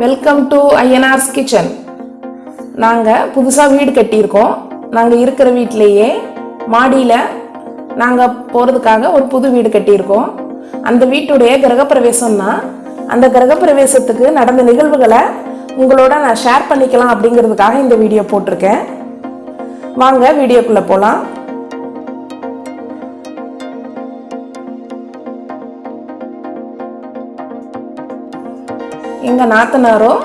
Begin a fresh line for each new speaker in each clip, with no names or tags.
Welcome to ஐஎன்ஆர்ஸ் kitchen நாங்கள் புதுசாக வீடு கட்டியிருக்கோம். நாங்கள் இருக்கிற வீட்டிலேயே மாடியில் நாங்கள் போகிறதுக்காக ஒரு புது வீடு கட்டியிருக்கோம். அந்த வீட்டுடைய கிரகப்பிரவேசம்னா அந்த கிரகப்பிரவேசத்துக்கு நடந்த நிகழ்வுகளை உங்களோட நான் ஷேர் பண்ணிக்கலாம் அப்படிங்கிறதுக்காக இந்த வீடியோ போட்டிருக்கேன். வாங்க வீடியோக்குள்ளே போகலாம் எங்கள் நாத்தனாரும்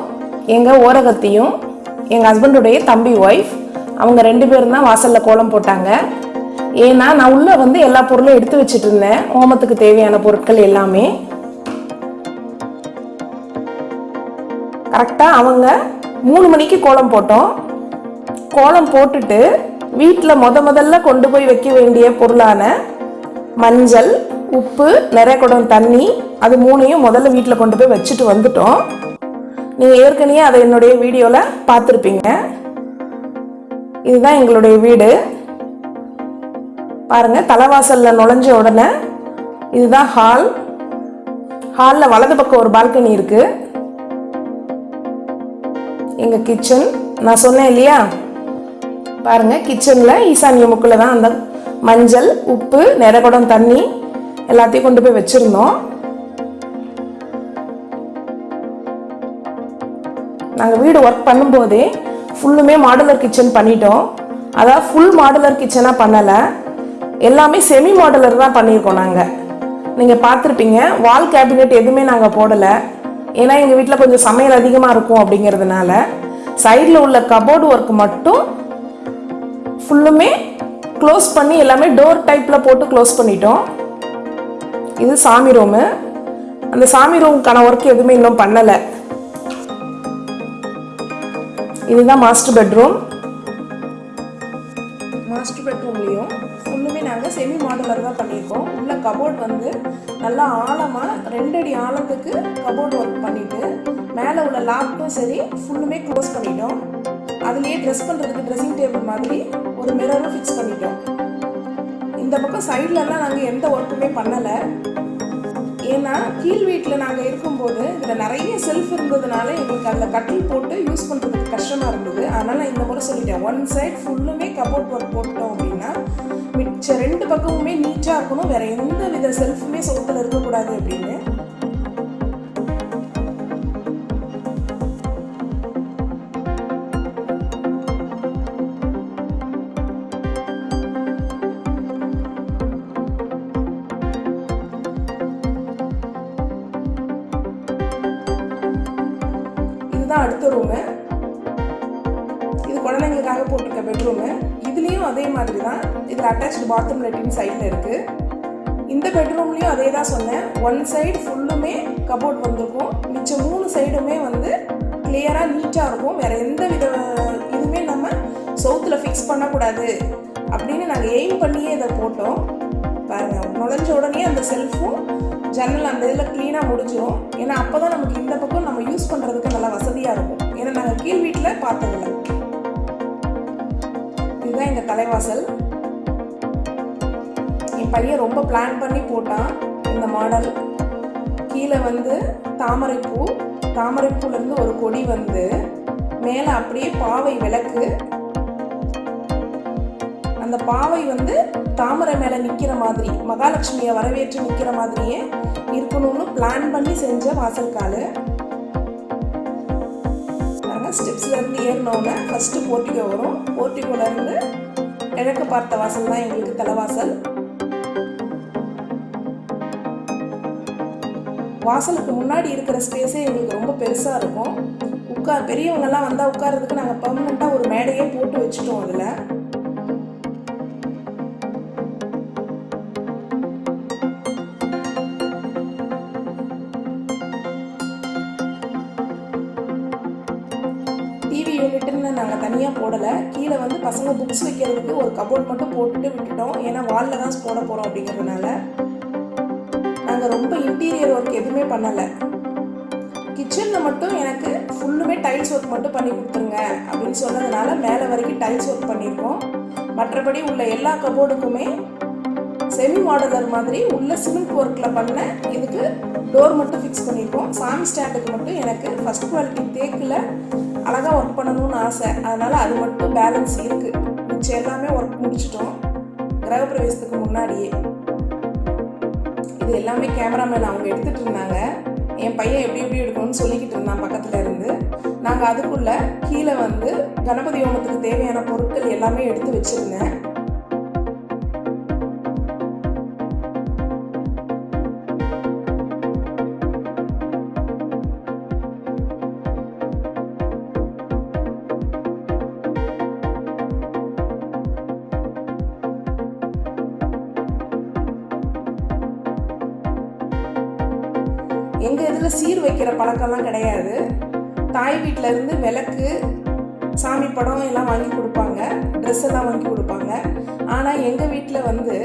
எங்கள் ஓரகத்தையும் எங்கள் ஹஸ்பண்டுடைய தம்பி ஒய்ஃப் அவங்க ரெண்டு பேரும் தான் வாசலில் கோலம் போட்டாங்க. ஏன்னா நான் உள்ளே வந்து எல்லா பொருளும் எடுத்து வச்சுட்டு இருந்தேன் ஹோமத்துக்கு தேவையான பொருட்கள் எல்லாமே. கரெக்டாக அவங்க மூணு மணிக்கு கோலம் போட்டோம். கோலம் போட்டுட்டு வீட்டில் முத முதல்ல கொண்டு போய் வைக்க வேண்டிய பொருளான மஞ்சள் உப்பு நிறைய குடம் தண்ணி அது மூணையும் முதல்ல வீட்டில் கொண்டு போய் வச்சுட்டு வந்துட்டோம். நீங்கள் ஏற்கனவே அதை என்னுடைய வீடியோவில் பார்த்துருப்பீங்க. இதுதான் எங்களுடைய வீடு. பாருங்கள் தலைவாசலில் நுழைஞ்ச உடனே இதுதான் ஹால் ஹாலில் வலது பக்கம் ஒரு பால்கனி இருக்குது எங்கள் கிச்சன் நான் சொன்னேன் இல்லையா? பாருங்கள் கிச்சனில் ஈசானிய முக்கில் தான் அந்த மஞ்சள் உப்பு நிறகுடம் தண்ணி எல்லாத்தையும் கொண்டு போய் வச்சுருந்தோம். நாங்கள் வீடு ஒர்க் பண்ணும்போதே ஃபுல்லுமே மாடுலர் கிச்சன் பண்ணிட்டோம். அதாவது ஃபுல் மாடுலர் கிச்சனாக பண்ணலை. எல்லாமே செமி மாடுலர் தான் பண்ணியிருக்கோம் நாங்கள் நீங்கள் பார்த்துருப்பீங்க வால் கேபினெட் எதுவுமே நாங்கள் போடலை. ஏன்னா எங்கள் வீட்டில் கொஞ்சம் சமையல் அதிகமாக இருக்கும் அப்படிங்கிறதுனால சைடில் உள்ள கபோர்டு ஒர்க் மட்டும் ஃபுல்லுமே க்ளோஸ் பண்ணி எல்லாமே டோர் டைப்பில் போட்டு க்ளோஸ் பண்ணிட்டோம். இது சாமி ரூமு. அந்த சாமி ரூமுக்கான ஒர்க் எதுவுமே இன்னும் பண்ணலை. இதுதான் மாஸ்டர் பெட்ரூம் மாஸ்டர் பெட்ரூம்லேயும் ஃபுல்லுமே நாங்கள் செமி மாடலர் தான் பண்ணியிருக்கோம். உள்ள கபோர்ட் வந்து நல்லா ஆழமாக ரெண்டு அடி ஆழத்துக்கு கபோர்ட் ஒர்க் பண்ணிட்டு மேலே உள்ள லாப்டும் சரி ஃபுல்லுமே க்ளோஸ் பண்ணிட்டோம். அதுலேயே ட்ரெஸ் பண்ணுறதுக்கு ட்ரெஸ்ஸிங் டேபிள் மாதிரி ஒரு மிரரும் ஃபிக்ஸ் பண்ணிட்டோம். இந்த பக்கம் சைட்லலாம் நாங்கள் எந்த ஒர்க்குமே பண்ணலை. ஏன்னா கீழ் வீட்டில் நாங்கள் இருக்கும்போது இதில் நிறைய செல்ஃப் இருந்ததுனால எங்களுக்கு அதில் கட்டில் போட்டு யூஸ் பண்ணுறதுக்கு கஷ்டமாக இருந்தது. அதனால் நான் இந்த முறை சொல்லிட்டேன். ஒன் சைட் ஃபுல்லுமே கபோர்ட் ஒர்க் போட்டோம் அப்படின்னா மிச்ச ரெண்டு பக்கமுமே நீட்டாக இருக்கணும். வேறு எந்த வித செல்ஃபுமே சுகத்தில் இருக்கக்கூடாது அப்படின்னு. தான் அட்டாச்சு பாத்ரூம் லெட்டின் சைடில் இருக்குது இந்த பெட்ரூம்லேயும் அதே தான் சொன்னேன். ஒன் சைடு ஃபுல்லுமே கபோர்ட் வந்திருக்கும். மிச்சம் மூணு சைடுமே வந்து கிளியராக நீட்டாக இருக்கும். வேறு எந்த வித இதுவுமே நம்ம சவுத்தில் ஃபிக்ஸ் பண்ணக்கூடாது. அப்படின்னு நாங்கள் எய்ம் பண்ணியே இதை போட்டோம். பாருங்கள் நுழைஞ்ச உடனே அந்த செல்ஃபும் ஜன்னல் அந்த இதில் க்ளீனாக முடிஞ்சிடும் ஏன்னா அப்போ தான் நமக்கு இந்த பக்கம் நம்ம யூஸ் பண்ணுறதுக்கு நல்லா வசதியாக இருக்கும். ஏன்னா நாங்கள் கீழ் வீட்டில் பார்த்ததில்ல. இதுதான் எங்கள் தலைவாசல். என் பையன் ரொம்ப பிளான் பண்ணி போட்டான் இந்த மாடல் கீழே வந்து தாமரைப்பூ. தாமரைப்பூலேருந்து ஒரு கொடி வந்து மேலே அப்படியே பாவை விளக்கு. அந்த பாவை வந்து தாமரை மேலே நிற்கிற மாதிரி மகாலட்சுமியை வரவேற்று நிற்கிற மாதிரியே இருக்கணும்னு பிளான் பண்ணி செஞ்ச வாசல் நாங்கள் ஸ்டெப்ஸ்லேருந்து ஏறினோன்னே ஃபஸ்ட்டு போர்ட்டிகோ வரும். போட்டிக்குள்ளேருந்து இருந்து கிழக்கு பார்த்த வாசல் தான் எங்களுக்கு தலைவாசல். வாசலுக்கு முன்னாடி இருக்கிற ஸ்பேஸே எங்களுக்கு ரொம்ப பெருசாக இருக்கும். உட்கா பெரியவங்கெல்லாம் வந்தால் உட்கார்றதுக்கு நாங்கள் பர்மனெண்ட்டாக ஒரு மேடையே போட்டு வச்சுட்டோம் அதில். டிவி யூனிட்னு நாங்கள் தனியாக போடலை. கீழே வந்து பசங்க புக்ஸ் வைக்கிறதுக்கு ஒரு கபோர்ட் மட்டும் போட்டுட்டு விட்டுட்டோம். ஏன்னா வாலில் தான் போட போகிறோம் அப்படிங்கிறதுனால. நாங்கள் ரொம்ப இன்டீரியர் ஒர்க் எதுவுமே பண்ணலை. கிச்சனில் மட்டும் எனக்கு ஃபுல்லுமே டைல்ஸ் ஒர்க் மட்டும் பண்ணி கொடுத்துருங்க அப்படின்னு சொன்னதுனால மேலே வரைக்கும் டைல்ஸ் ஒர்க் பண்ணியிருக்கோம் மற்றபடி உள்ள எல்லா கபோர்டுக்குமே செமி மாடலர் மாதிரி உள்ள சிமெண்ட் ஒர்க்கில் பண்ண இதுக்கு டோர் மட்டும் ஃபிக்ஸ் பண்ணியிருக்கோம் சாமி ஸ்டாண்டுக்கு மட்டும் எனக்கு ஃபஸ்ட் குவாலிட்டி தேக்கில் அழகாக ஒர்க் பண்ணணும்னு ஆசை. அதனால் அது மட்டும் பேலன்ஸ் இருக்குது மிச்சம் எல்லாமே ஒர்க் முடிச்சிட்டோம். கிரகப்பிரவேசத்துக்கு முன்னாடியே. இது எல்லாமே கேமராமேன் அவங்க எடுத்துகிட்டு இருந்தாங்க. என் பையன் எப்படி எப்படி எடுக்கணும்னு சொல்லிக்கிட்டு இருந்தான் பக்கத்தில் இருந்து. நாங்கள் அதுக்குள்ளே கீழே வந்து கணபதி ஹோமத்துக்கு தேவையான பொருட்கள் எல்லாமே எடுத்து வச்சுருந்தேன். பழக்கம்லாம் கிடையாது. தாய் வீட்டிலேருந்து விளக்கு சாமி படம் எல்லாம் வாங்கி கொடுப்பாங்க. ட்ரெஸ் எல்லாம் வாங்கி கொடுப்பாங்க. ஆனால் எங்கள் வீட்டில் வந்து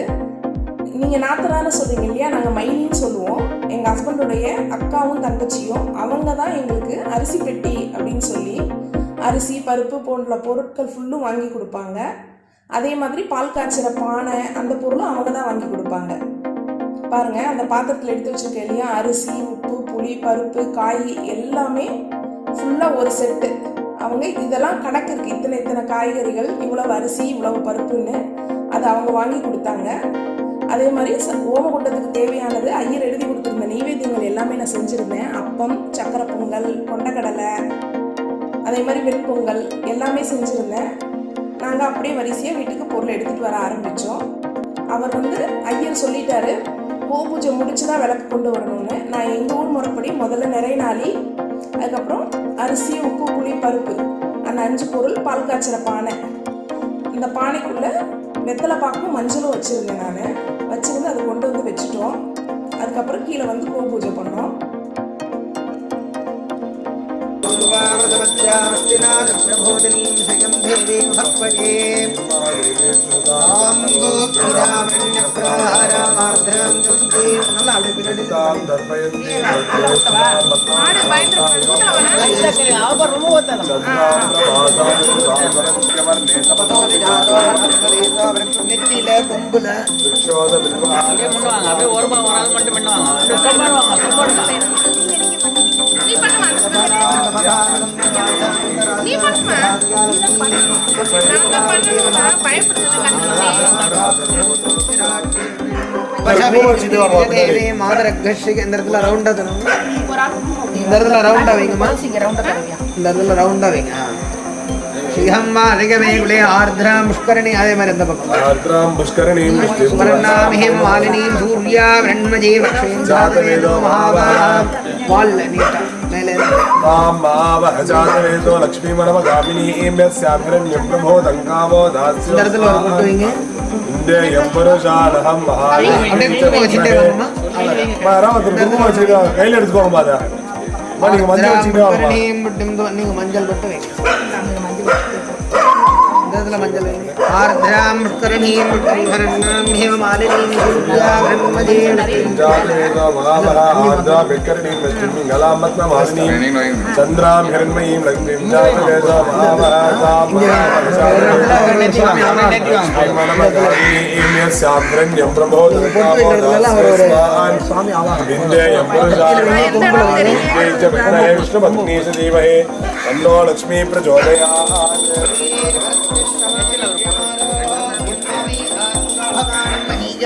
நீங்கள் நாத்தனார்னு சொல்கிறீங்க இல்லையா? நாங்கள் மைனின்னு சொல்லுவோம். எங்கள் ஹஸ்பண்டுடைய அக்காவும் தங்கச்சியும் அவங்க தான் எங்களுக்கு அரிசி பெட்டி அப்படின்னு சொல்லி அரிசி பருப்பு போன்ற பொருட்கள் ஃபுல்லும் வாங்கி கொடுப்பாங்க. அதே மாதிரி பால் காய்ச்சிற பானை அந்த பொருளும் அவங்க தான் வாங்கி கொடுப்பாங்க. பாருங்கள் அந்த பாத்திரத்தில் எடுத்து வச்சிருக்கேன் இல்லையா? அரிசி உப்பு புளி பருப்பு காய் எல்லாமே ஃபுல்லாக ஒரு செட்டு அவங்க இதெல்லாம் கணக்கு இருக்குது இத்தனை இத்தனை காய்கறிகள் இவ்வளவு அரிசி இவ்வளவு பருப்புன்னு அதை அவங்க வாங்கி கொடுத்தாங்க. அதே மாதிரி ஓமகுண்டத்துக்கு தேவையானது ஐயர் எழுதி கொடுத்துருந்த நெய்வேத்தியங்கள் எல்லாமே நான் செஞ்சுருந்தேன். அப்பம் சக்கரை பொங்கல் கொண்டக்கடலை அதே மாதிரி வெண்பொங்கல் எல்லாமே செஞ்சுருந்தேன். நாங்கள் அப்படியே வரிசையாக வீட்டுக்கு பொருள் எடுத்துகிட்டு வர ஆரம்பித்தோம் அவர் வந்து ஐயர் சொல்லிட்டாரு கோ பூஜை முடிச்சு தான் விளக்கு கொண்டு வரணும்னு. நான் எங்கள் ஊர் முறைப்படி முதல்ல நிறைய நாளி அதுக்கப்புறம் அரிசி உப்பு புளி பருப்பு. அந்த அஞ்சு பொருள் பால் காய்ச்சிற பானை. இந்த பானைக்குள்ளே வெத்தலை பாக்கும் மஞ்சளும் வச்சுருந்தேன் நான். வச்சுருந்து அதை கொண்டு வந்து வச்சுட்டோம். அதுக்கப்புறம் கீழே வந்து கோ பூஜை பண்ணோம்.
பிரபோதினீம் சகந்தேவீம் நெத்தியில கொம்புல.
அப்படியே பண்ணுவாங்க அப்படியே ஒரு மட்டும் பண்ணுவாங்க.
நீ பண்ணுமா
இந்த இடத்துல ரவுண்டா தரணும் இந்த இடத்துல ரவுண்டா வைங்கம்மா இந்த இடத்துல ரவுண்டா வைங்க ஆ. சிகம்மா அதிகமேகுலே ஆர்திரா முஷ்கரணி அதே மாதிரி இந்த பக்கம்
ஆர்திராம் புஷ்கரணீம் விஷ்ணும்
சுவர்ணாமிஹிம் மாலினீம் சூர்யா பிரண்மஜே வக்ஷேந்திராதவேதோ மகாபாகாம் வால்ல நீட்டா மேலே இருந்து.
தாம் மாவஹ ஜாதவேதோ லக்ஷ்மீமனவகாமினீம் யஸ்யாபிரண்யம் பிரபோதங்காமோ தாஸ்யோ
இந்த இடத்துல ஒரு கொட்டு வைங்க
இந்த எம்பருஷானகம்
அப்படியே குங்குமம் வச்சுட்டே வாங்கம்மா
யாராவது ஒருத்தர் குங்குமம் வச்சுருக்காங்க கையில் எடுத்துக்கோங்க பாதா அம்மா நீங்க மஞ்சள் வச்சுக்கிட்டே வாங்கம்மா
முஷ்கரணியும் மட்டும் நீங்க மஞ்சள் மட்டும் வைங்க இந்த இடத்துல மஞ்சள் வைங்க ஆர்திராம் முஷ்கரணீம் மட்டும் ஹேம மாலினீம் சூர்யா பிரண்மஜே
ஜாதவேதோ மகாவஹ ஆர்திரா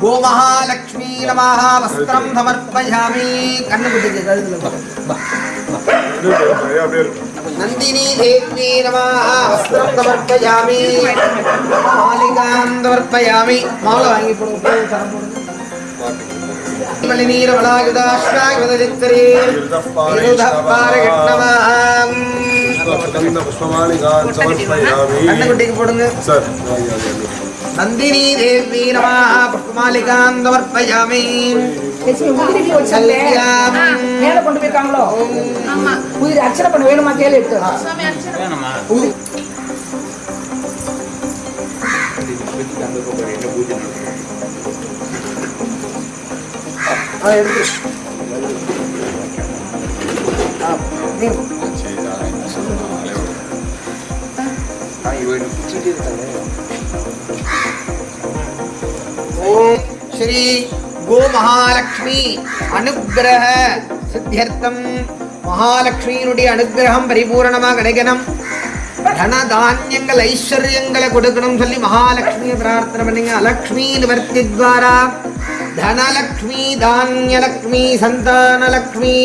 கோமஹாலட்சுமி நமாக
வஸ்திரம் சமர்ப்பயாமி கண்ணுக்குட்டிக்கு கழுதுல
நந்தினி தேவி நமாக வஸ்திரம் சமர்ப்பயாமி மாலிகாம் சமர்ப்பயாமி மாலை வாங்கி போடுங்க
புஷ்பமாளிகான் சமர்ப்பயாமி
கண்ணுக்குட்டிக்கு போடுங்க
சார்
நந்தினி தேவி நமாக புஷ்பமாலிகாம் சமர்ப்பயாமி
லட்சுமி முதிரி இப்படி வச்சாங்களே மேல கொண்டு
ஓம் ஸ்ரீ கோ மகாலட்சுமி அனுக்கிரக சித்தியர்த்தம். மகாலட்சுமியினுடைய அனுகிரகம் பரிபூரணமாக கிடைக்கணும் தன தானியங்கள் ஐஸ்வர்யங்களை கொடுக்கணும் சொல்லி மகாலட்சுமியை பிரார்த்தனை பண்ணுங்க. அலக்ஷ்மி நிவர்த்தி துவாரா தனலக்ஷ்மி தானியலக்ஷ்மி சந்தானலக்ஷ்மி.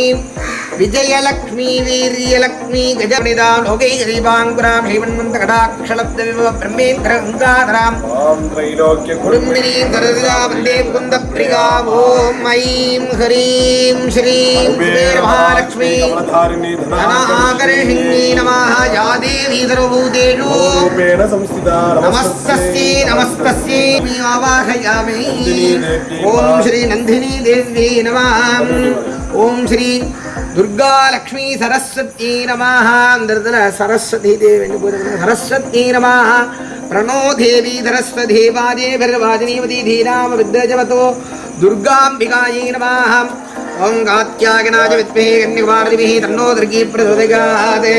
விஜயலக்ஷ்மி வீரியலக்ஷ்மி கஜனிதாம் லோகை கதீபாங்குராம் ஹைவன்மந்த கடாட்சலப்த விபவ பிரம்மேந்திர கங்காதராம்
ஓம் திரைலோக்கிய
குடும்பினீம் தரதிதா வந்தே குந்த பிரிகா ஓம் ஐம் ஹரீம் ஸ்ரீம் குபேர
மகாலக்ஷ்மி
ஆகர்ஷிணி நமாக யா தேவி சர்வபூதேஷு.
ரூபேண
சம்ஸ்திதா ஓம் ஸ்ரீ நந்தினி தேவி நமாம் ஓம் ஸ்ரீ துர்கா லக்ஷ்மி சரஸ்வதி நமः அந்த இடத்துல சரஸ்வதி தேவி போயிருக்கணும் சரஸ்வதி நமः பிரணோ தேவி சரஸ்வதி வாஜே பர்வாஜினீவதி தீராம வித்ரஜவதோ துர்காம்பிகாயை நமः ஓம் காத்யாயனாஜ வித்மே கன்னிகுமாரதிபிः தன்னோ துர்கீ பிரசோதகாத்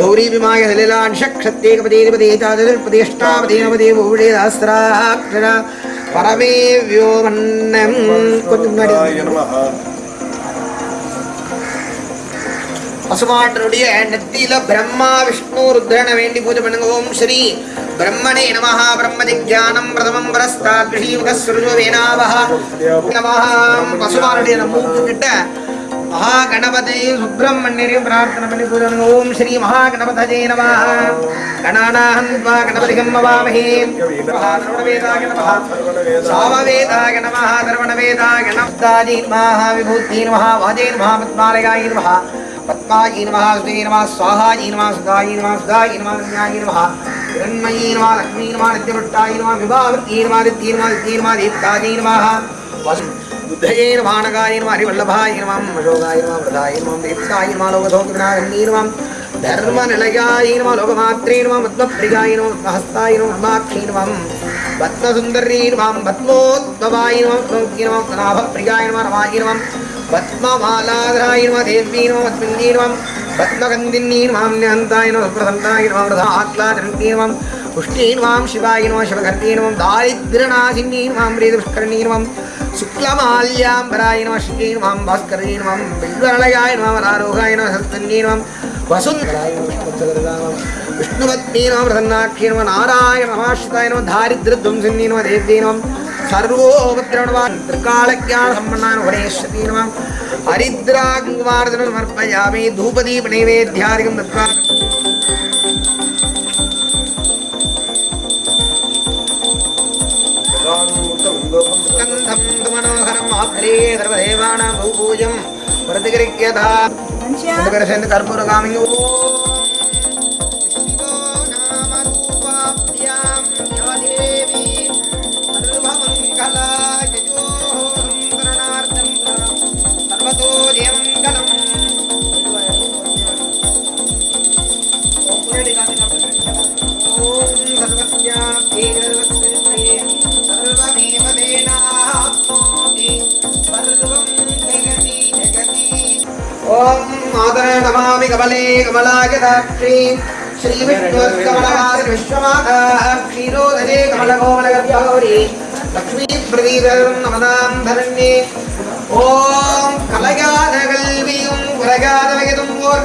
கௌரி விமாய சலிலான்ஷக்ஷத்தேகபதேதிபதே தாதிர்பதேஷ்டாபதேனபதே பூழே சாஸ்திராட்சர பரமே வியோமன்னம் கொஞ்சம் முன்னாடி பசுமாட்டனுடைய நெத்தியில பிரம்மா விஷ்ணு ருத்ரனை வேண்டி பூஜை பண்ணுங்க. ஓம் ஸ்ரீ பிரம்மணே நமஹ. பிரம்மதிஜானம் பிரதமம் பரஸ்தாத் விஷீமுகஸ்வருஜோ வேணாவஹ நமஹ. பசுமானுடைய நம்ம மூக்கு கிட்ட மகா கணபதியும் சுப்பிரமணியரையும் பிரார்த்தனை பண்ணி பூஜை பண்ணுங்க ஓம் ஸ்ரீ மகா கணபதஜே நமஹ கணானாஹம் த்வா கணபதிகம் மவாமஹே மகாதர்வணவேதாய நமஹ சாமவேதாய நமஹ தர்வணவேதாய நமஸ்தாஜி நமஹ விபூதி நமஹ வாஜே நமஹ பத்மாலயாய நமஹ பத்மாயி நமः சுதே நமः ஸ்வாஹாயி நமः சுதாயி நமः சுதாயி நமः ரம்யாயி நமः हिरण्मयी नमः लक्ष्मी नमः नित्यवृत्ताय नमः विभावृत्यै नमः दित्यै नमः दित्यै नमः दीप्तायै नमः वसु बुद्धये नमः नगाय नमः हरिवल्लभाय नमः अशोकाय नमः वृधाय नमः दीप्ताय नमः लोकधोकविनारण्यै नमः धर्मनिलयाय नमः लोकमात्रे नमः पद्मप्रियाय नमः पद्महस्ताय नमः पद्माक्षी नमः पद्मसुन्दर्यै नमः पद्मोद्भवाय नमः पद्मोग्यै नमः पद्मनाभप्रियाय नमः रमाय नमः पद्ममालाधराय नमः देव्यै नमः पद्मिन्यै नमः पद्मगन्धिन्यै नमः न्यहन्ताय नमः प्रसन्नाय नमः वृधात्लाचरण्यै नमः पुष्ट्यै नमः शिवाय नमः शिवघर्त्यै नमः दारिद्र्यनाशिन्यै नमः मृदुष्करण्यै नमः சுக்லமால்யாம்பராய நம ஸ்ரீ நமாம் பாஸ்கரே நமாம் பில்வரலயாய நமாம் ஆரோகாய நம சஸ்தன்யே நமாம் வசுந்தராய நமம் விஷ்ணுபத்னே நமம் பிரசன்னாட்சியே நம நாராயண நமாஸ்ரிதாய நம தாரித்ரத்வம்சின்னே நம தேவ்யே நமம் சர்வோபத்ரணவான் திருக்காலக்யான ஹரித்ராங்குவார்தனம் சமர்ப்பயாமி தூபதீப நைவேத்தியாதிகம் தத்வா Thank மனோகரம் து மனோகரம் ஆப்ரே சர்வதேவானாம் பூபூஜம் பிரதிகரிக்கதா சேர்ந்து கற்பூரகாமி ஓம் மாதர நமாமி கமலே கமலாயதாட்சி ஸ்ரீ விஷ்ணுஸ்கமலவாசி விஸ்வமாதா க்ஷீரோதரே கமலகோமலகௌரி லக்ஷ்மீ பிரதீபம் நமதாம் தரண்யே ஓம் கலையாத கல்வியும் உலகாத வயதும் ஓர்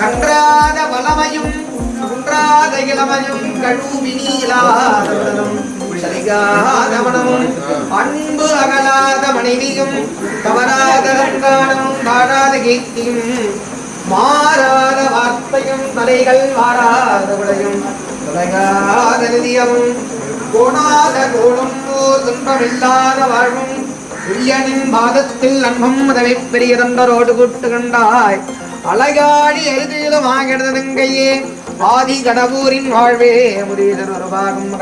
கன்றாத வளமையும் குன்றாத இளமையும் கழுவினீலாதலும் சரிகாத அன்பு அகலாத மனைவியும் தவறாத ரங்கானமும் வாழாத கீர்த்தியும் மாறாத வார்த்தையும் தலைகள் மாறாத விளையும் தொடங்காத நிதியமும் கோணாத கோளும் ஓர் துன்பமில்லாத வாழ்வும் துரியனின் பாதத்தில் அன்பும் உதவி பெரிய தந்தரோடு கூட்டு கண்டாய். அழகாடி எருதிலும் கையே ஆதி கடவுரின் வாழ்வே முரீதர் ஒரு பாகம்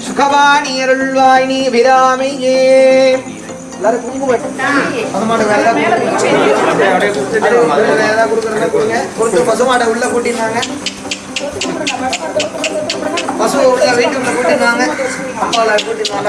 கலாத சுகவாணி அருள்வாய் நீ விராமையே எல்லாரும் குங்குமம். பசுமாடு வேற ஏதாவது கொடுக்கறதா கொடுங்க. கொடுத்து பசுமாடை உள்ள கூட்டினாங்க பசு உள்ள வீட்டுக்குள்ள கூட்டினாங்க கூட்டினாங்க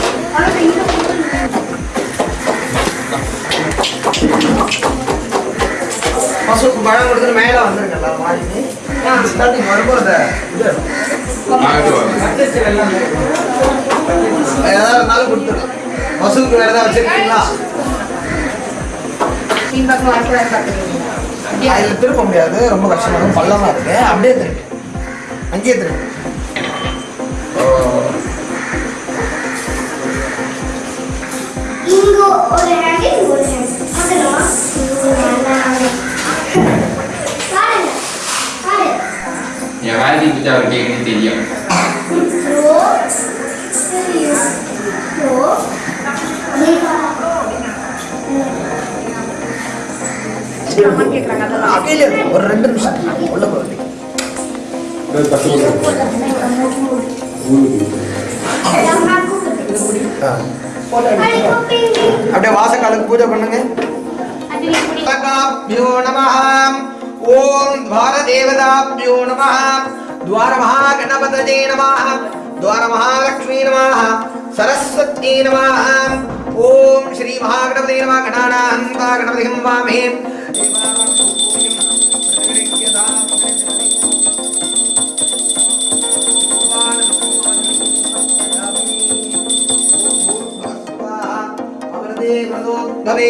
பசுக்கு பழம் கொடுத்துட்டு மேல வந்துருக்கல மாடிக்கு ஸ்டார்டிங் வரும்போது அந்த இது. ஏதாவது இருந்தாலும் கொடுத்துரு. பசுக்கு வேற ஏதாவது வச்சிருக்கீங்களா? அதில் திருப்ப முடியாது. ரொம்ப கஷ்டமா. இருக்கும் பள்ளமா இருக்கு. அப்படியே திருப்பி அங்கேயே திருப்பி
இங்க ஒரு ஹேண்ட் ஒரு ஹேண்ட்
வேலைக்கு பற்றி அவர் கேட்கணும் தெரியும்.
ஒரு ரெண்டு நிமிஷம் உள்ள அப்படியே வாசக்காலுக்கு பூஜை பண்ணுங்க ఓం ద్వారదేవతాభ్యో నమ ద్వారమహాగణపతజే నమ ద్వారమహాలక్ష్మీ నమ సరస్వత్యై నమ ఓం శ్రీ మహాగణపతి నమ గణానాహం వా గణపతి వామే भवे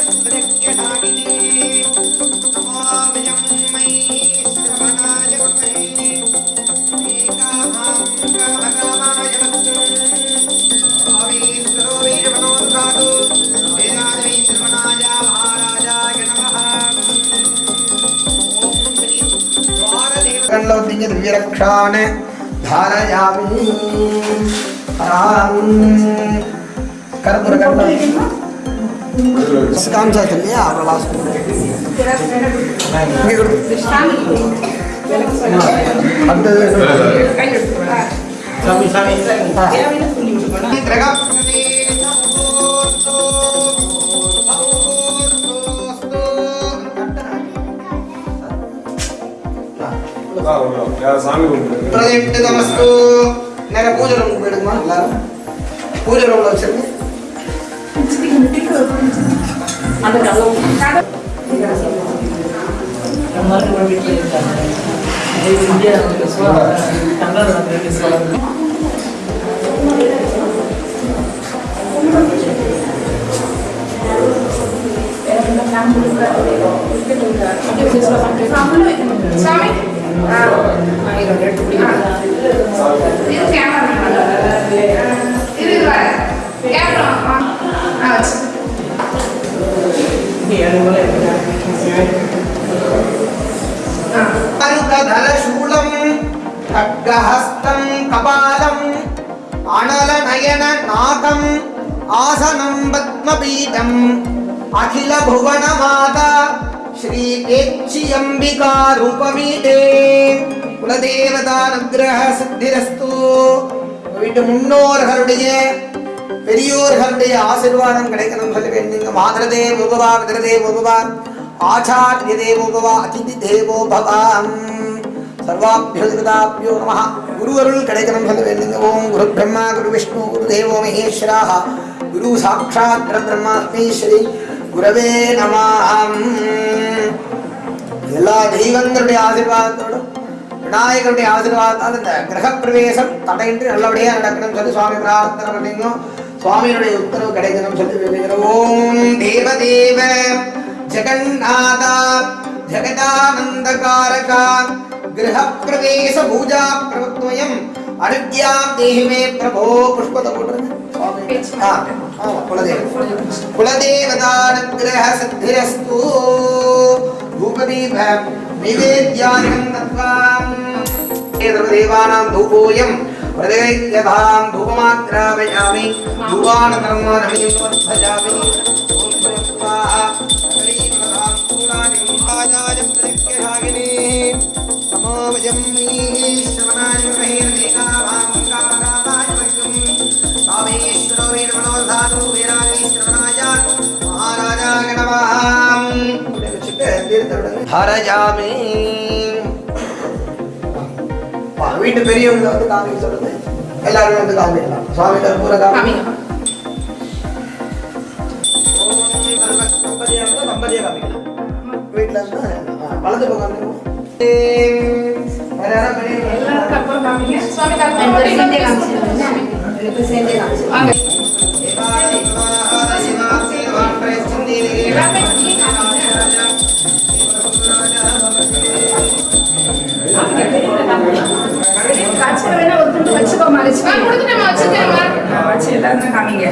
भवति यद्विरक्षान् धारयामि। कर्पूरकण्ठं साचल्य आप्रभासं अन्तः
சாமி கும்பிட்டு
பிரதிஷ்டிதமஸ்து நேரம் பூஜை ரூமுக்கு போயிடுமா எல்லாரும் பூஜை ரூம்ல வச்சிருங்க
அந்த கதவு கதவு சாமி
अङ्गधलशूलं खड्गहस्तं कपालम् अणलनयननाथम् आसनं पद्मपीठम् अखिलभुवनमाता ஸ்ரீபேச்சியம்பிகாரூபமீதே குலதேவதா நக்ரஹ சித்திரஸ்து வீட்டு முன்னோர்களுடைய பெரியோர்களுடைய ஆசிர்வாதம் கிடைக்கணும் சொல்ல வேண்டுங்க மாதரதே முகவா விதரதே முகவா ஆச்சாரிய தேவோபவா அதிதி தேவோ பவாம். சர்வாபியோதாபியோ நம. குருவருள் கிடைக்கணும் சொல்ல வேண்டுங்க ஓம் குரு பிரம்மா குரு விஷ்ணு குரு தேவோ மகேஸ்வராக. குரு சாட்சாத் பிரம்மாஸ்மீஸ்வரி ஸ்ரீ குரவே நமாம் எல்லா தெய்வங்களுடைய ஆசீர்வாதத்தோடும் விநாயகருடைய ஆசீர்வாதத்தால் இந்த கிரகப்பிரவேசம் தடையின்றி நல்லபடியா நடக்கணும் சொல்லி சுவாமி பிரார்த்தனை பண்ணிக்கணும் சுவாமியினுடைய உத்தரவு கிடைக்கணும் சொல்லி வேண்டுகிறோம். ஓம் தேவதேவ ஜெகநாதா ஜெகதானந்தகாரகா கிரகப்பிரவேச பூஜா பிரபத்வயம் ಅನುಜ್ಞಾ ದೇಹಿಮೆ ಪ್ರಭೋ ಪುಷ್ಪದ ಕುಲದೇವ ಕುಲದೇವತಾನುಗ್ರಹ ಸಿದ್ಧಿರಸ್ತು ಧೂಪದೀಪ ನಿವೇದ್ಯಾಯಂ ತತ್ವಾಂ ದೇವಾನಾಂ ಧೂಪೋಯಂ हृदयतां धूपमाग्रापयामि धूपानतरं रमणीं वर्धयामि स्वाहा। हरिप्रधां पूराणिं राजाय प्रत्यहागिनी नमो वयं श्रवणाय महेन्द्रिकाभां कारादाय वयम् कामेश्वरो वीरमणोधातु वीरागीश्वरनाय महाराजाय नमः ஹரஜாமி வீட்டு பெரியவங்க வந்து காமிக்க சொல்லுங்க எல்லாரும் வந்து காமிக்கலாம் சுவாமி கற்பூர காமி தம்பதியா இருந்தா தம்பதியா காமிக்கலாம் வீட்டுல இருந்தா ஆ, வலது வச்சுக்கோமா காமிக்கணும். வச்சு எல்லாருமே காமிங்க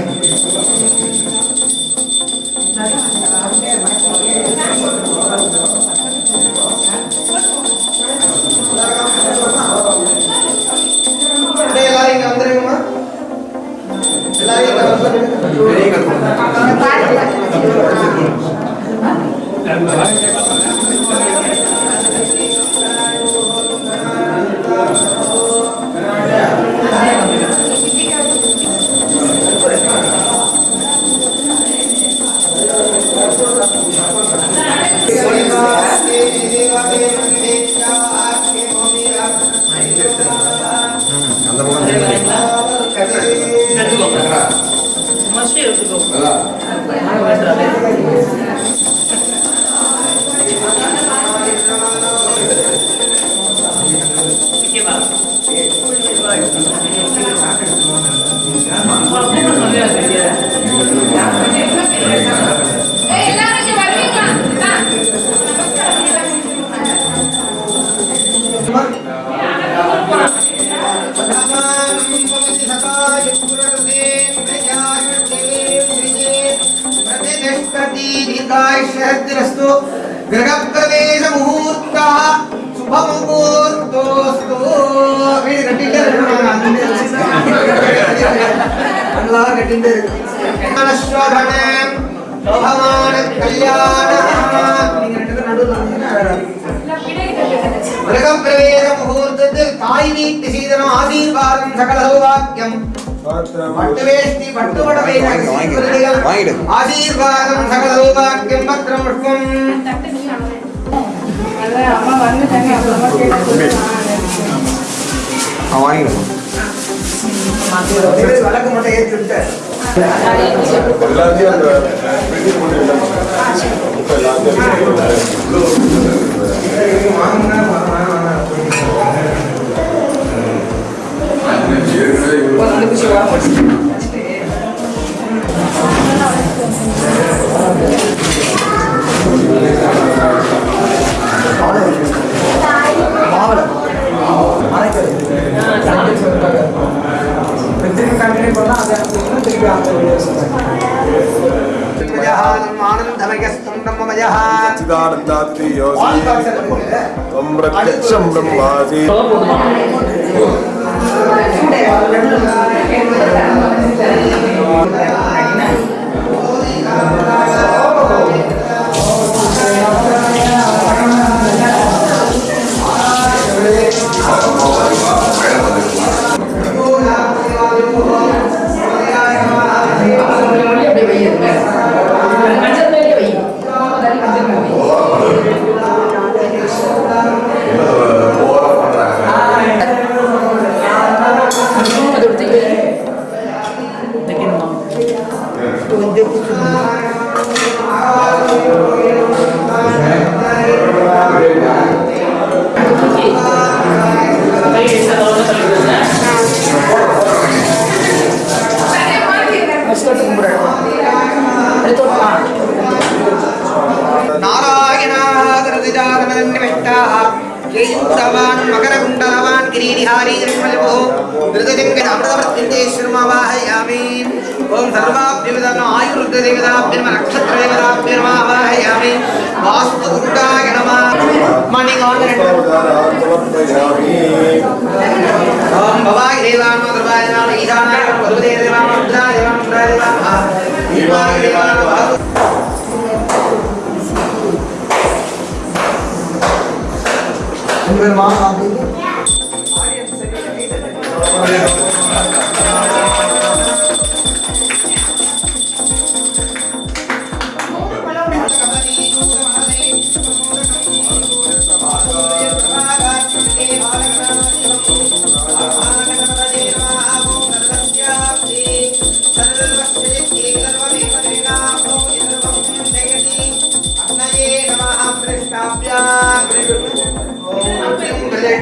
வீடு கட்டிட்டே நல்லா கட்டிட்டே தாய் வீட்டு சீதனம் ஆசீர்வாதம் சகல சௌபாக்கியம். பட்டுவேஷ்டி பட்டுவடவை ஆசீர்வாதம் சகல சௌபாக்கியம் பத்திரம் புஷ்பம் வழக்கு மட்டும் ஏற்றி விட்டு
எல்லாத்தையும் அந்த திருப்பி கண்டினியூ பண்ணால் அது திருப்பி
அந்த வீடியோஸ் பிரத்யட்சம் பிரம்மாசி शारीरिकमजभो धृतलिङ्गमृतवृत्तिञ्चेश्वरमावाहयामि ॐ सर्वाभ्यमिदम् आयुर्देवताभ्यम नक्षत्रदेवताभ्यर्मावाहयामि वास्तुगुरुडाय नमः। मणिङ्ग् ॐ भवाय देवानो दर्वाय नाम ईशानाय मधुदे देवानो मुद्राय देवानो मुद्राय देवानो देवाय देवानो Superman,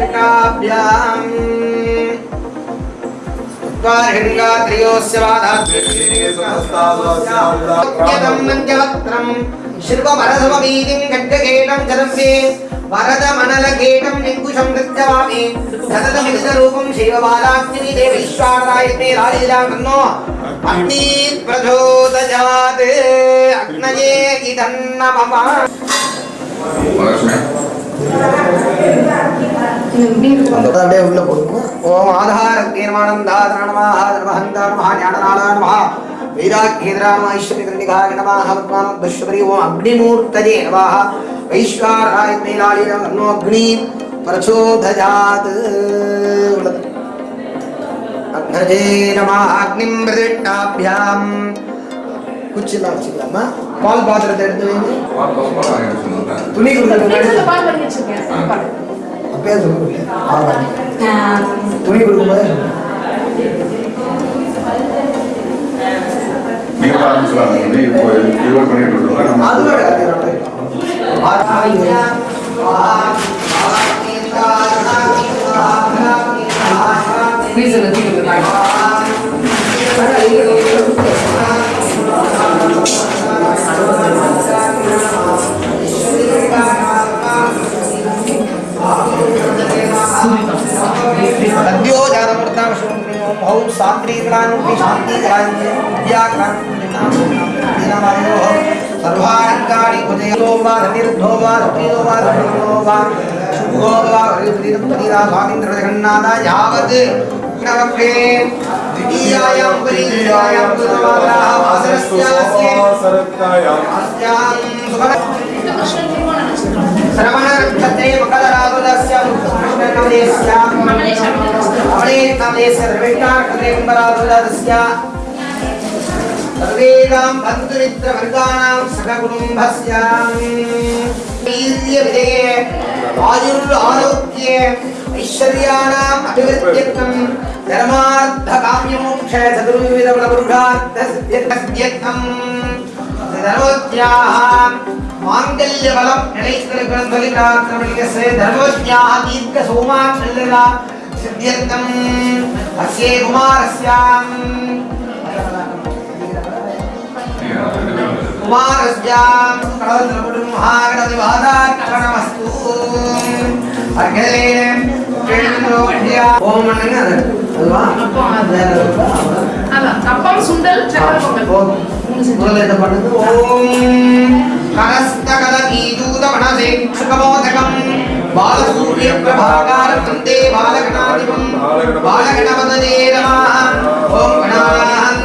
ऋङ्गाभ्याम् ऋङ्गा त्रयोस्य वादाभ्यम् శిల్పమరసమీతిం గడ్డకేటం కదంబే వరదమనలకేటం నింకుశం నృత్యవామి సతతమిదరూపం శైవబాలాక్షిని దేవైశ్వరాయతే రాజీలాకన్నో అగ్ని ప్రచోదజాత్ అగ్నయే ఇదన్నమమ அப்படியே உள்ள போடுங்க ஓம் ஆதார தீர்மானம் தாதர நமஹ தர்மஹந்தா நமஹ பத்மானம் துஷ்வரி ஓம் அக்னிமூர்த்தஜே நமஹ. வைஸ்வாராய மேலாளிரம் நன்னோ அக்னி பிரச்சோதயாத். அக்னஜே நமஹ அக்னிம் பிரதிஷ்டாபியாம் குச்சிலாம் வச்சுக்கலாமா? பால் பாத்திரத்தை எடுத்து வைங்க. துணி அப்பயே சொல்லுங்க துணி கொடுக்கும்போது
நீங்க ஆரம்பிச்சலாம் இப்போ ரிவர்ட்
विकलानु विशांति जायते व्याकरण नामो सर्वारंगाणि उदयो वा निर्धो
वा प्रियो वा
धनो वा शुभो वा हरिप्रीतं पतिरा स्वामीन्द्र जगन्नाथ यावत् नवक्रे द्वितीयायां परियायां गुरुवाराः वासरस्यास्य सरत्तायां अस्यां सुखं सर्वेदां बन्धुमित्रवर्गाणां सककुटुम्भस्याविजये आयुरारोग्ये ऐश्वर्याणाम् अभिवृद्ध्यर्थं धर्मार्थकाम्यमोक्षे चतुर्विधबलपुरुषार्थसिद्ध्यर्थं धर्मोद्याः மாங்கல்ய பலம் நிலைத்திருக்கிறோம் சொல்லினார் நம்முடைய சே தர்வஜ்ஞாக தீர்க்க சோமா செல்லலா. சித்தியர்த்தம் அஸ்யே குமாரஸ்யாம். குமாரஸ்யாம். ஓம் அண்ணன் அதுவா வேற?
அதான் அப்பம் சுண்டல் சக்கரை பொங்கல்
முதல்ல இதை பண்ணுங்க ஓம் கரஸ்தகதீதூதமனசே சுகமோதகம் பாலசூரிய பிரபாகாரம் வந்தே பாலகணாதிபம். பாலகணபதே நமः ஓம் கணானாம்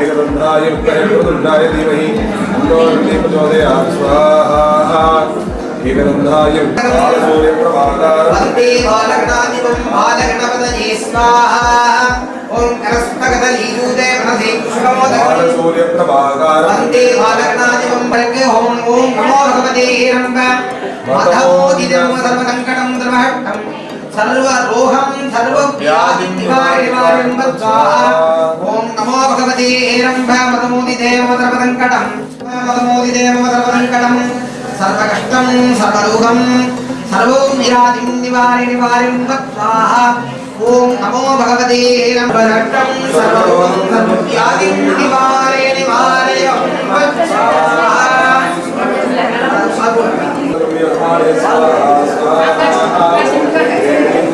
एकदंताय प्रहृतुंडाय धीमहि तन्नो रुद्रः प्रचोदयात् स्वाहा एकदंताय
सूर्य प्रभाकर वंदे बालगणाधिपं बालगणपतये स्वाहा ओम करस्तगदलीयूते प्रणसे शुभमोदकं
सूर्य प्रभाकर वंदे बालगणाधिपं बलके होम ओम नमो
भगवते हिरण्यं
माधव సర్వరోహం సర్వవ్యాధివారివారిం ఓం నమో భగవతే ఏరంభ మదమోది దేవమతర పదంకటం
మదమోది దేవమతర పదంకటం సర్వకష్టం సర్వరోగం సర్వం వ్యాధిం నివారి నివారిం స్వాహ ఓం నమో భగవతే ఏరంభదట్టం సర్వరోగం సర్వవ్యాధిం నివారే నివారయ స్వాహ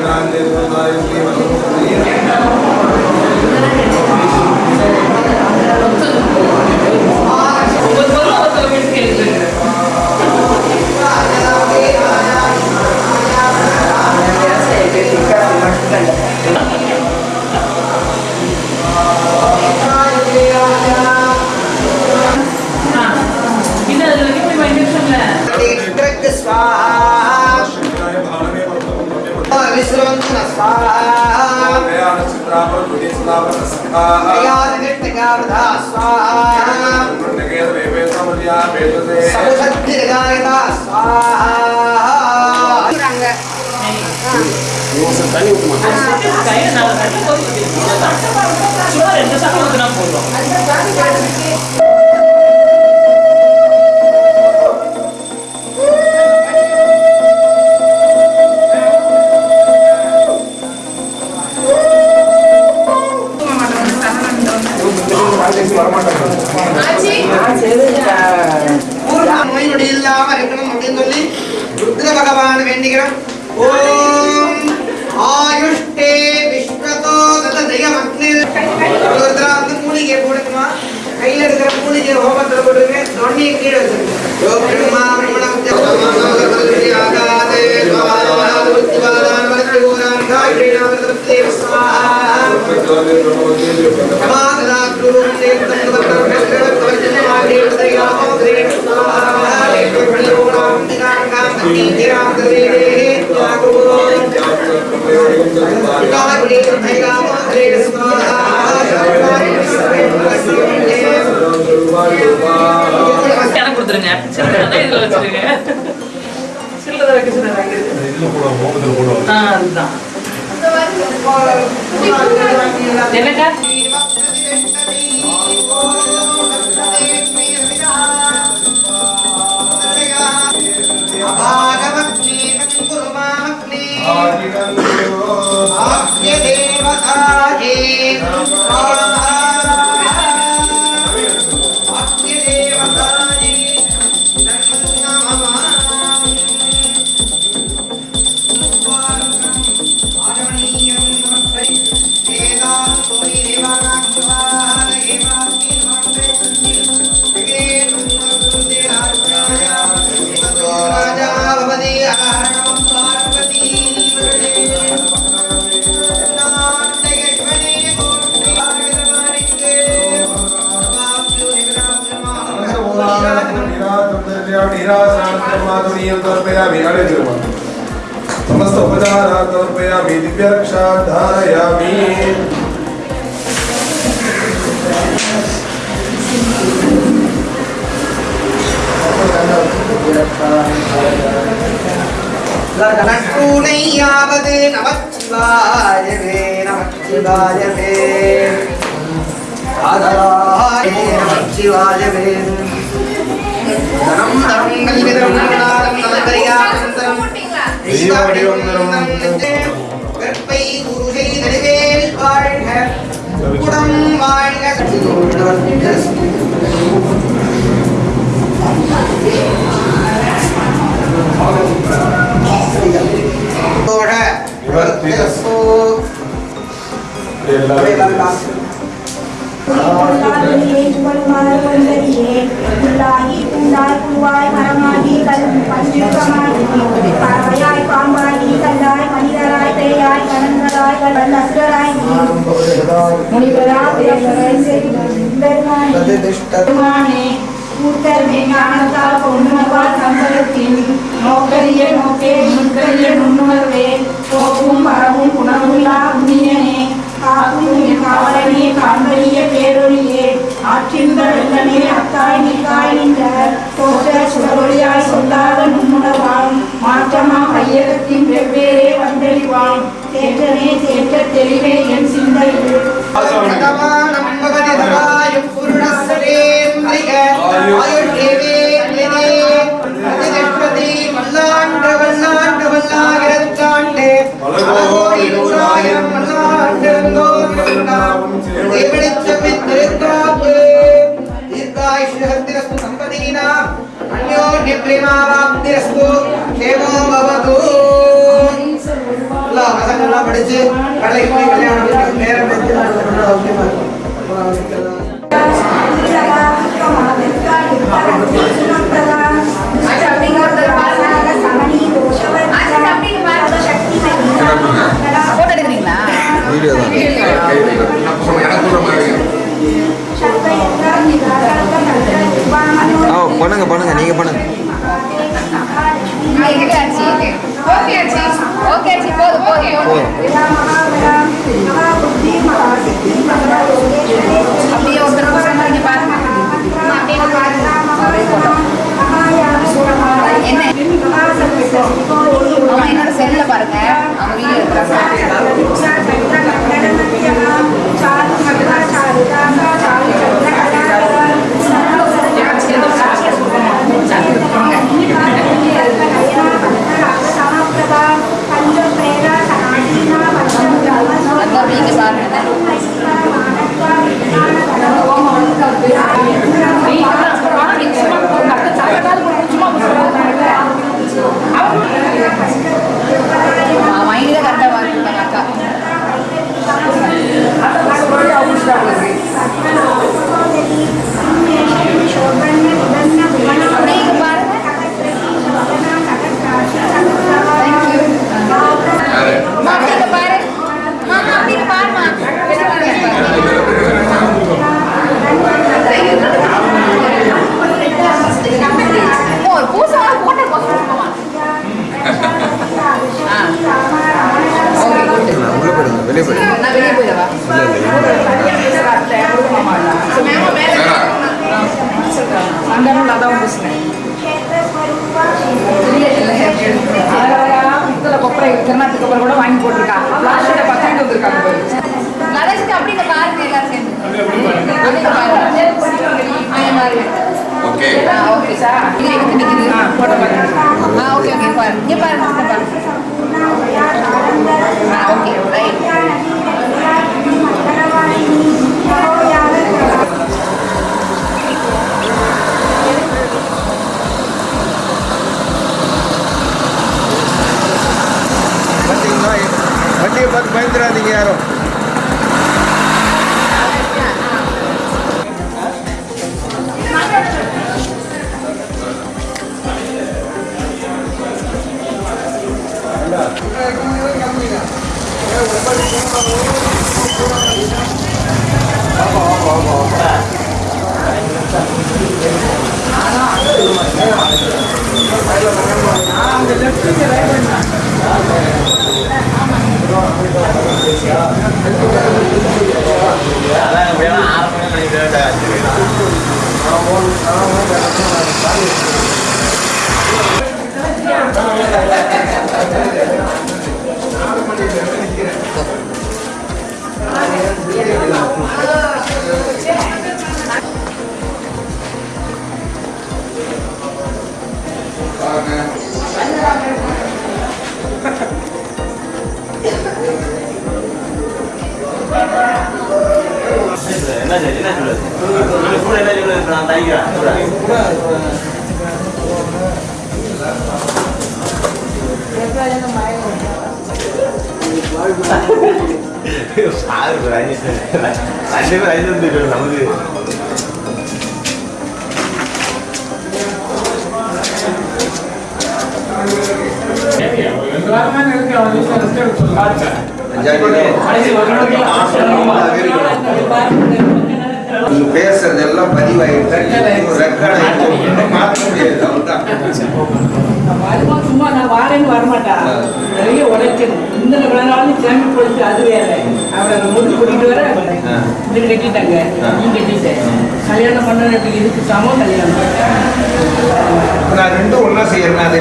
Gracias.
கையில நாலு தண்ணி போதும். ரெண்டு சட்டம் ஊத்துனா போதும்
நட்டூனையாவது நமச்சிவாயவே நமச்சிவாயவே. ஆதராய நமச்சிவாயவே. தனம் தனம் கல்விதரம் நாதம் நலபரியாசந்தரம் வெப்பை குருகை நடுவேல் வாழ்க.
गुणम माइनस गुणस गुण गुणस गुणस गुणस முனிவராஜே கூட்டமே ஞானத்தால் பொன்னுமவால் சம்பளத்தின் நோக்கரிய நோக்கே முன்கரிய நுண்ணுணர்வே போக்கும் வரவும் உணர்வுள்ளா உண்ணியனே காக்கும் காவலனே காண்பறிய பேரொழியே ஆற்றின்ப வெள்ளமே அத்தாய் நீக்காய் நின்ற போற்ற சுடரொழியாய் சொல்லாத நுண்ணுணவாம் மாற்றமா கையகத்தின் வெவ்வேறே வந்தெளிவாம். தேற்றமே தேற்ற தெளிவே என் சிந்தையில்
அக்னிப்ரிமாவாப்திரஸ்து கேமோ பவது எல்லாம் வசங்கள்லாம் படிச்சு கடைக்கு போய் கல்யாணம் பண்ணி நேரம் பற்றி ஓகேமா இருக்கும்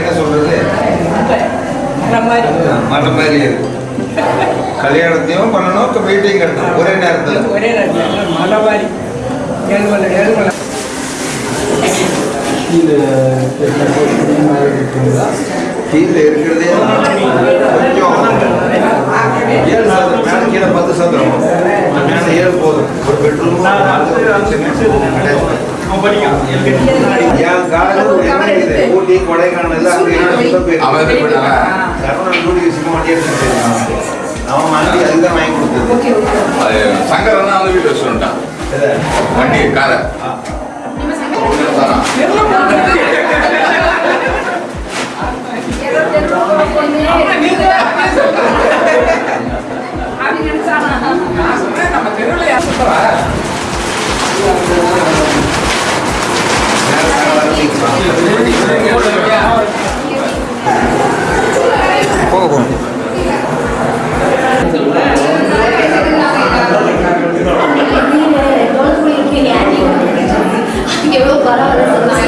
என்ன
சொல்றது
வர மாதிரி
மற்ற மாதிரி இருக்கு கல்யாணத்தையும் பண்ணணும் இப்ப வீட்டையும் கட்டணும் ஒரே நேரத்துல
ஒரே நேரத்தில் மலை மாதிரி ஏழுமலை ஏழுமலை
கீழே இருக்கிறதே கொஞ்சம் ஏழு சதுரம் மேல கீழே பத்து சதுரம் மேல ஏழு போதும். ஒரு பெட்ரூம் என் ஒரு எண்ணெய் இருக்குது. ஊட்டி கொடைக்கானல் அங்கே
அவன் இது?
சரவணன் வண்டி எடுத்துட்டு போயிருக்கான். அவன் வண்டி அதுதான் வாங்கி கொடுத்தது.
அது சங்கரன் வந்து வீட்டு வச்சுட்டான் வண்டி காரை.
போக போகணும்
எவ்வளவு பரவாயில்ல சொன்னாங்க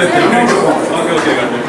OK, OK,
OK.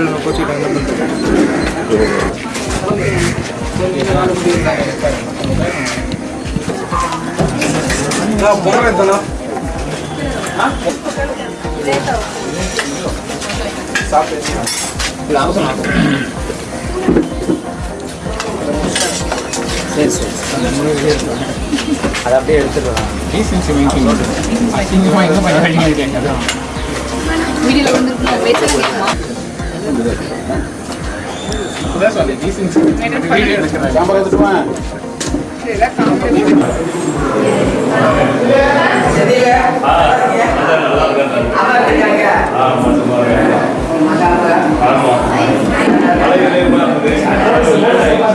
வீடியோ இல்லை எத்தனா
அப்படியே எடுத்துக்கலாம் அசிங்கமாக எங்கே பண்ணி
வந்து பேசுறீங்க
அதான் சொன்னேன் டீசன்சி வீடியோ எடுக்கிறேன் கேமரா எடுத்துமா
அவளை ஸ்கூல் கம்பிட்டு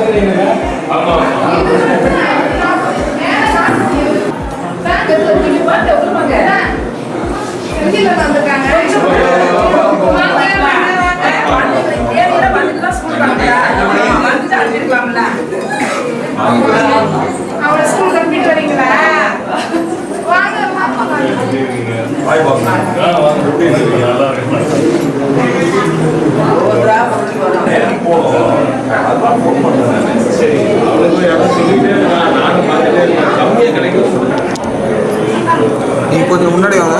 வரீங்களா வாங்க
நீ கொஞ்சம் முன்னாடி வாங்க.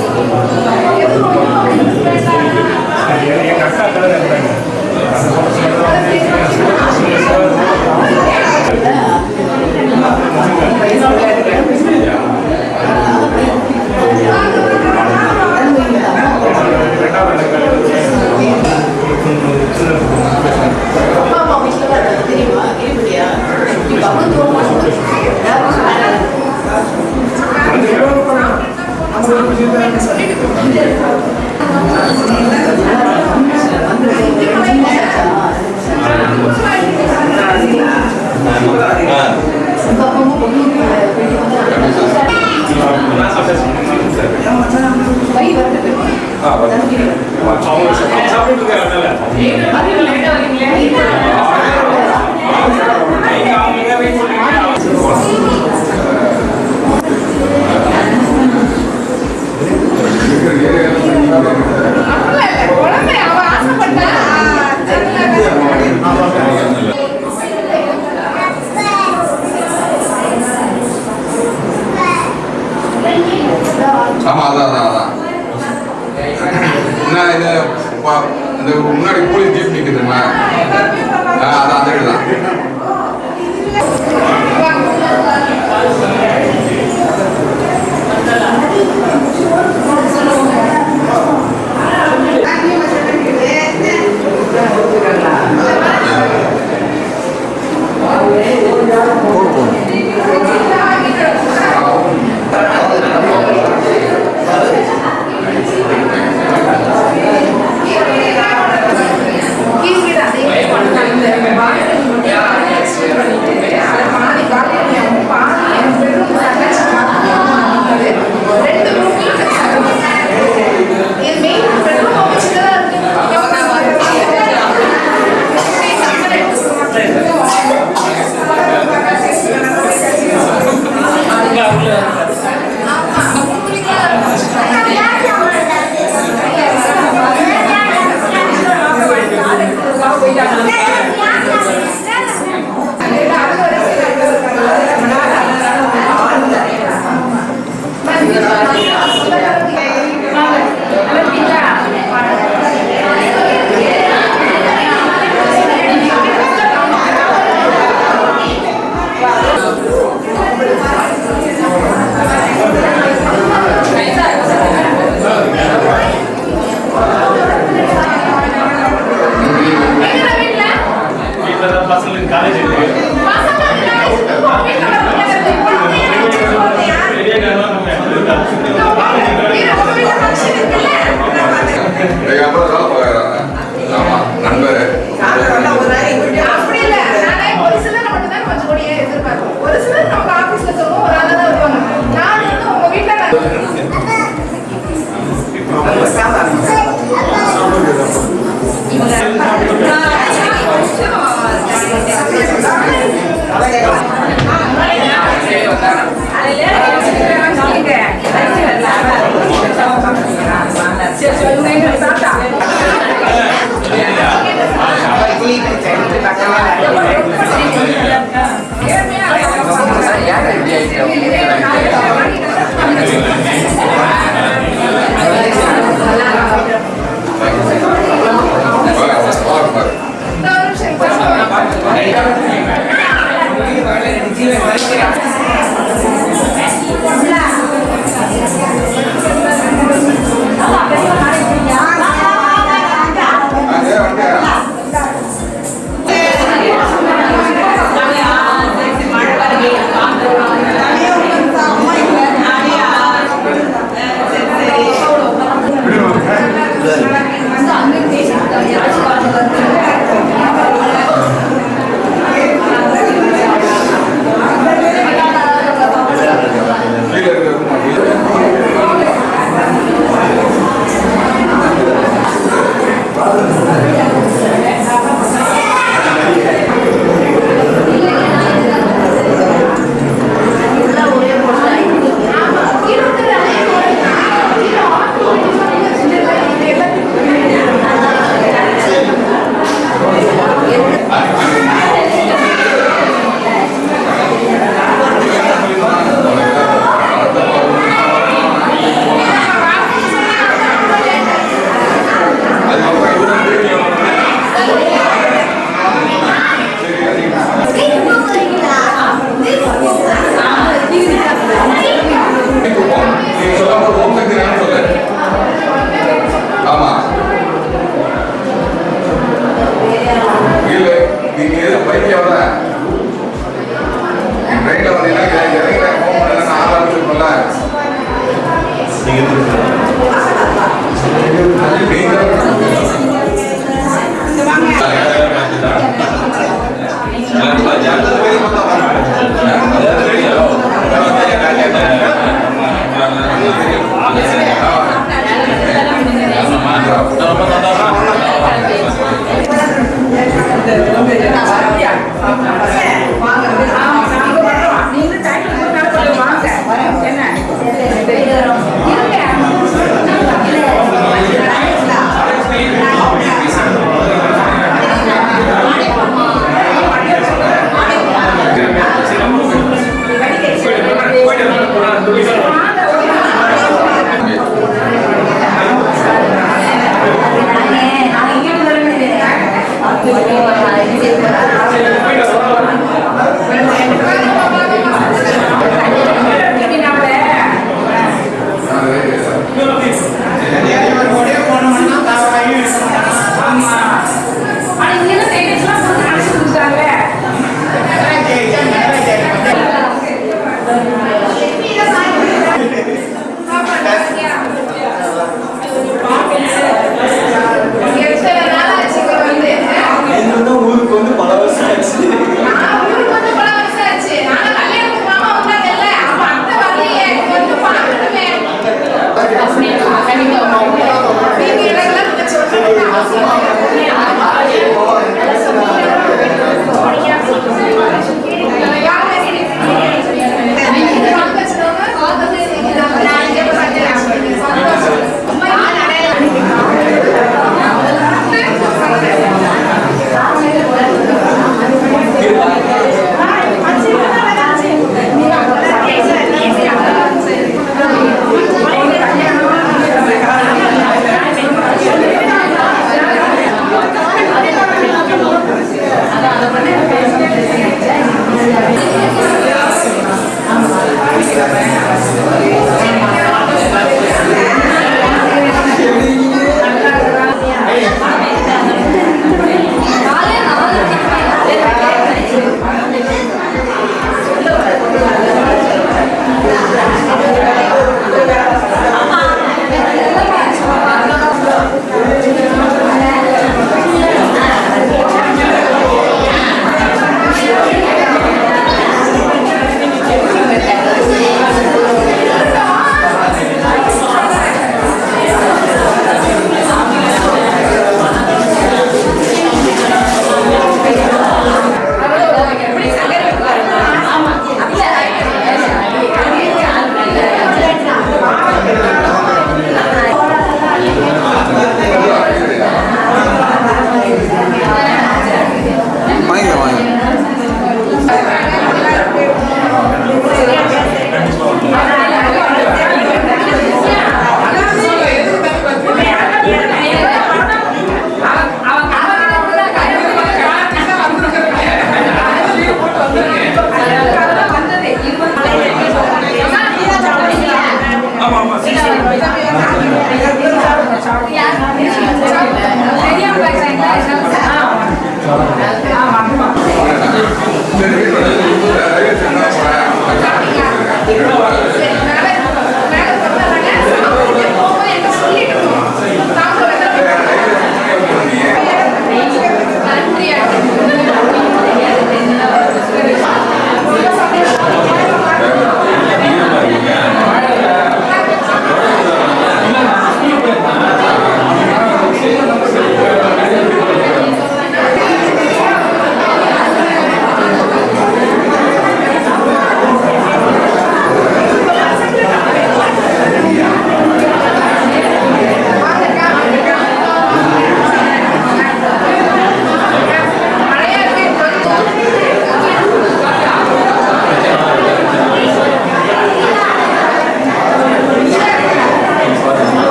Yeah.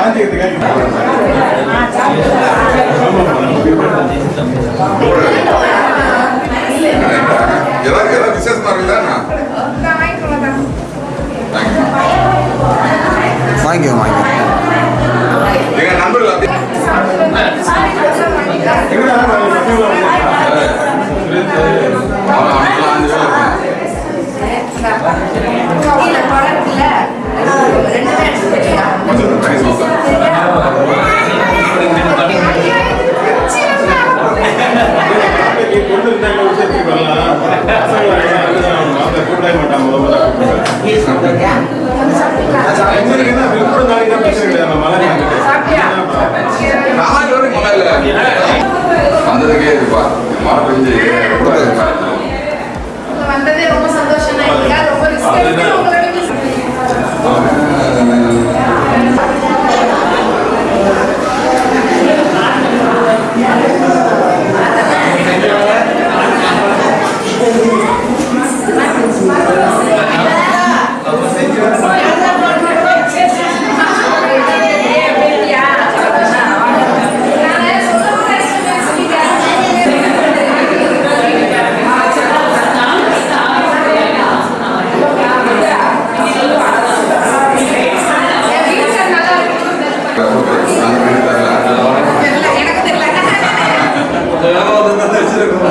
cantik gitu kan Jalan
jalan bisa semarilana. Thank you,
thank you. Dengan number. Ini Ini வந்ததுக்கே இருப்பா மழை
வந்ததே ரொம்ப சந்தோஷம் ரொம்ப
Yeah. あ。